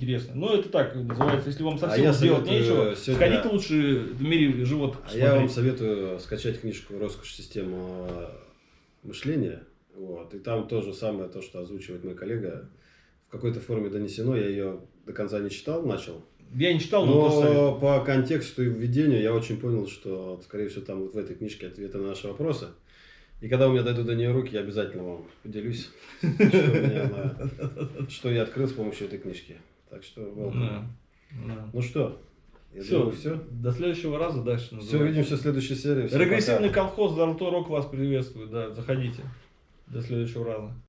интересно. Но это так называется, если вам А совсем я делать советую нечего, сегодня- сходите лучше в мире животных. А я вам советую скачать книжку «Роскошь система мышления». Вот. И там то же самое, то, что озвучивает мой коллега, в какой-то форме донесено. Я ее до конца не читал, начал. Я не читал, но. Но по контексту и введению я очень понял, что, скорее всего, там вот в этой книжке ответы на наши вопросы. И когда у меня дойдут до нее руки, я обязательно вам поделюсь, что я открыл с помощью этой книжки. Так что, welcome. Да, да. ну что, я Все, думаю, все. До следующего раза дальше. Все, называется. увидимся в следующей серии. Всем Регрессивный пока. колхоз Заруто Рок вас приветствует. Да, заходите. До следующего раза.